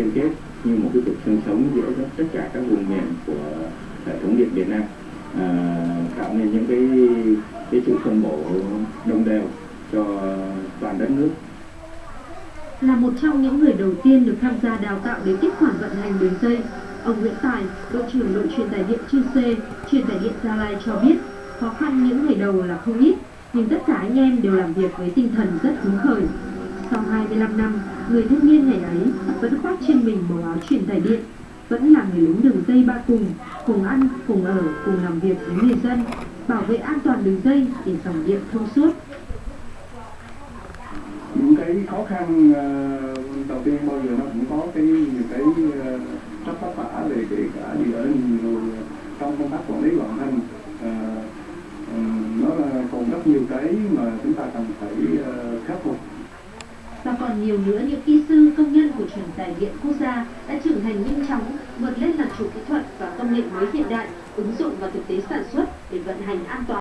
liên kết như một cái trục sinh sống giữa tất cả các vùng miền của hệ thống điện Việt Nam à, tạo nên những cái cái sự phân bổ đồng đều cho toàn đất nước là một trong những người đầu tiên được tham gia đào tạo để tiếp quản vận hành đường dây. Ông Nguyễn Tài, đội trưởng đội truyền tải điện Chư C, truyền tải điện Gia Lai cho biết, khó khăn những ngày đầu là không ít, nhưng tất cả anh em đều làm việc với tinh thần rất hứng khởi. Sau 25 năm, người thanh niên ngày ấy vẫn khoác trên mình màu áo truyền tải điện, vẫn là người lính đường dây ba cùng, cùng ăn, cùng ở, cùng làm việc với người dân, bảo vệ an toàn đường dây để dòng điện thông suốt. những cái khó khăn ờ, đầu tiên bao giờ nó cũng có cái những cái ờ, rất vất vả về kể cả gì ở nhiều ờ, trong công tác quản lý vận hành ờ, nó là còn rất nhiều cái mà chúng ta cần phải khắc phục và còn nhiều nữa những kỹ sư, công nhân của truyền tài điện quốc gia đã trưởng thành nhanh chóng, vượt lên làm chủ kỹ thuật và công nghệ mới hiện đại, ứng dụng vào thực tế sản xuất để vận hành an toàn.